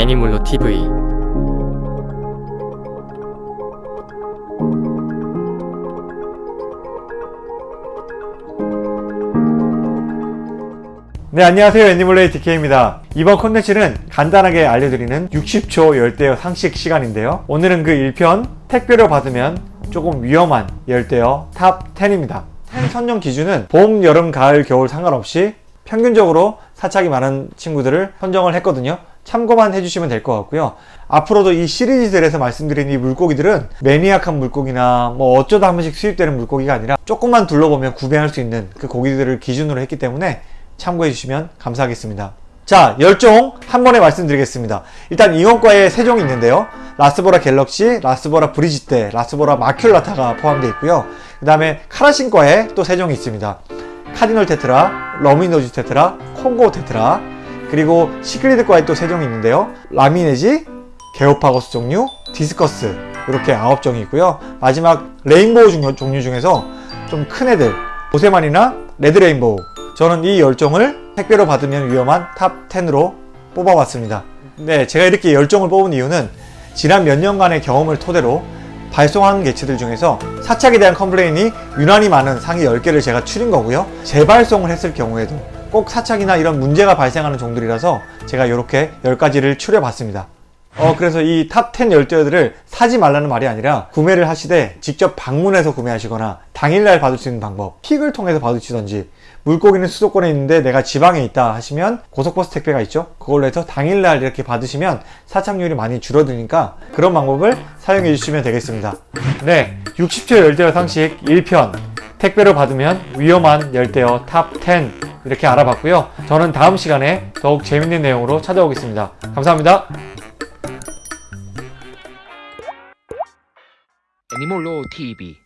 애니몰로 TV 네 안녕하세요. 애니멀레이 DK입니다. 이번 콘텐츠는 간단하게 알려드리는 60초 열대어 상식 시간인데요. 오늘은 그 1편 택배로 받으면 조금 위험한 열대어 top 10입니다. 10 선정 기준은 봄, 여름, 가을, 겨울 상관없이 평균적으로 사착이 많은 친구들을 선정을 했거든요 참고만 해주시면 될 것 같고요. 앞으로도 이 시리즈들에서 말씀드린 이 물고기들은 매니악한 물고기나 뭐 어쩌다 한 번씩 수입되는 물고기가 아니라 조금만 둘러보면 구매할 수 있는 그 고기들을 기준으로 했기 때문에 참고해 주시면 감사하겠습니다. 자 열종 한 번에 말씀드리겠습니다. 일단 잉어과에 세 종이 있는데요. 라스보라 갤럭시, 라스보라 브리지테, 라스보라 마큘라타가 포함되어 있고요. 그 다음에 카라신과에 또 세 종이 있습니다. 카디널 테트라, 러미노즈 테트라, 콩고 테트라 그리고 시클리드과에 또 세 종이 있는데요. 라미레지, 게오파고스 종류, 디스커스 이렇게 아홉 종이 있고요. 마지막 레인보우 중- 종류 중에서 좀 큰 애들 보세마니나 레드레인보우. 저는 이 열종을 택배로 받으면 위험한 top 10으로 뽑아봤습니다. 네 제가 이렇게 열종을 뽑은 이유는 지난 몇 년간의 경험을 토대로 발송한 개체들 중에서 사착에 대한 complain이 유난히 많은 상위 10개를 제가 추린 거고요. 재발송을 했을 경우에도 꼭 사착이나 이런 문제가 발생하는 종들이라서 제가 이렇게 10가지를 추려봤습니다. 어 그래서 이 top 10 열대어들을 사지 말라는 말이 아니라 구매를 하시되 직접 방문해서 구매하시거나 당일날 받을 수 있는 방법 퀵을 통해서 받으시던지 물고기는 수도권에 있는데 내가 지방에 있다 하시면 고속버스 택배가 있죠? 그걸로 해서 당일날 이렇게 받으시면 사착률이 많이 줄어드니까 그런 방법을 사용해 주시면 되겠습니다. 네 60초 열대어 상식 1편. 택배로 받으면 위험한 열대어 top 10 이렇게 알아봤고요. 저는 다음 시간에 더욱 재밌는 내용으로 찾아오겠습니다. 감사합니다. 애니몰로 TV